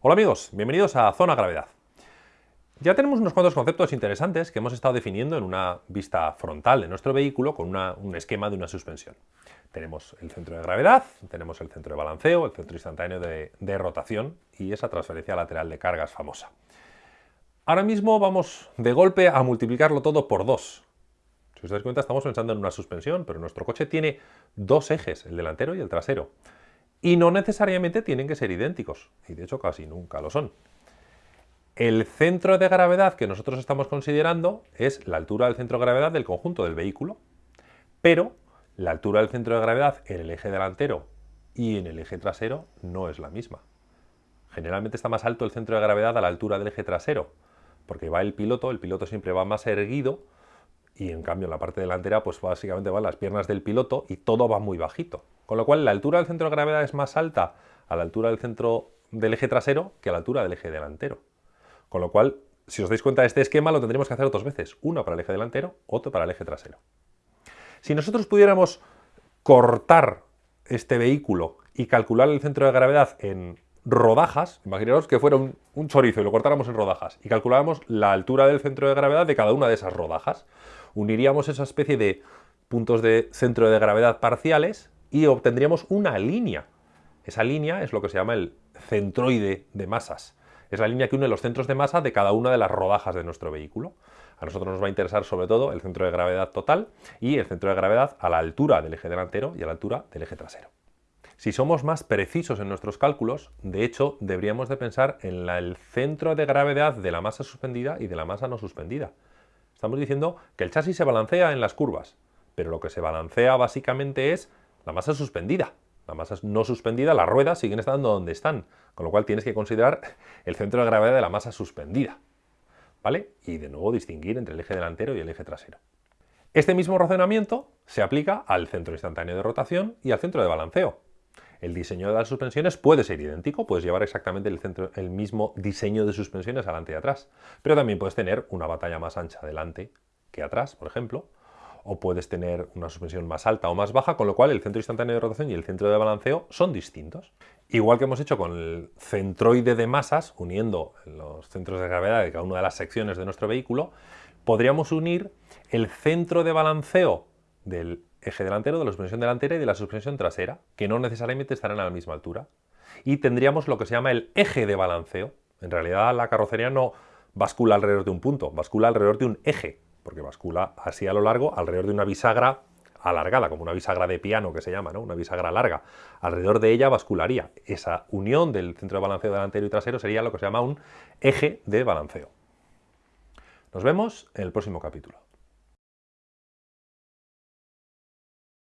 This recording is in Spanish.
Hola amigos, bienvenidos a Zona Gravedad. Ya tenemos unos cuantos conceptos interesantes que hemos estado definiendo en una vista frontal de nuestro vehículo con un esquema de una suspensión. Tenemos el centro de gravedad, tenemos el centro de balanceo, el centro instantáneo de, de rotación y esa transferencia lateral de cargas famosa. Ahora mismo vamos de golpe a multiplicarlo todo por dos. Si os dais cuenta estamos pensando en una suspensión, pero nuestro coche tiene dos ejes, el delantero y el trasero. Y no necesariamente tienen que ser idénticos, y de hecho casi nunca lo son. El centro de gravedad que nosotros estamos considerando es la altura del centro de gravedad del conjunto del vehículo, pero la altura del centro de gravedad en el eje delantero y en el eje trasero no es la misma. Generalmente está más alto el centro de gravedad a la altura del eje trasero, porque va el piloto, el piloto siempre va más erguido y en cambio en la parte delantera pues básicamente van las piernas del piloto y todo va muy bajito. Con lo cual la altura del centro de gravedad es más alta a la altura del centro del eje trasero que a la altura del eje delantero. Con lo cual, si os dais cuenta de este esquema, lo tendríamos que hacer dos veces. Uno para el eje delantero, otro para el eje trasero. Si nosotros pudiéramos cortar este vehículo y calcular el centro de gravedad en rodajas, imaginaos que fuera un, chorizo y lo cortáramos en rodajas y calculáramos la altura del centro de gravedad de cada una de esas rodajas, uniríamos esa especie de puntos de centro de gravedad parciales y obtendríamos una línea. Esa línea es lo que se llama el centroide de masas. Es la línea que une los centros de masa de cada una de las rodajas de nuestro vehículo. A nosotros nos va a interesar sobre todo el centro de gravedad total y el centro de gravedad a la altura del eje delantero y a la altura del eje trasero. Si somos más precisos en nuestros cálculos, de hecho, deberíamos de pensar en el centro de gravedad de la masa suspendida y de la masa no suspendida. Estamos diciendo que el chasis se balancea en las curvas, pero lo que se balancea básicamente es la masa suspendida. La masa no suspendida, las ruedas siguen estando donde están, con lo cual tienes que considerar el centro de gravedad de la masa suspendida. ¿Vale? Y de nuevo distinguir entre el eje delantero y el eje trasero. Este mismo razonamiento se aplica al centro instantáneo de rotación y al centro de balanceo. El diseño de las suspensiones puede ser idéntico, puedes llevar exactamente el, mismo diseño de suspensiones adelante y atrás, pero también puedes tener una batalla más ancha adelante que atrás, por ejemplo, o puedes tener una suspensión más alta o más baja, con lo cual el centro instantáneo de rotación y el centro de balanceo son distintos. Igual que hemos hecho con el centroide de masas, uniendo los centros de gravedad de cada una de las secciones de nuestro vehículo, podríamos unir el centro de balanceo del eje delantero, de la suspensión delantera y de la suspensión trasera, que no necesariamente estarán a la misma altura. Y tendríamos lo que se llama el eje de balanceo. En realidad la carrocería no bascula alrededor de un punto, bascula alrededor de un eje, porque bascula así a lo largo alrededor de una bisagra alargada, como una bisagra de piano que se llama, ¿no? una bisagra larga. Alrededor de ella bascularía. Esa unión del centro de balanceo delantero y trasero sería lo que se llama un eje de balanceo. Nos vemos en el próximo capítulo.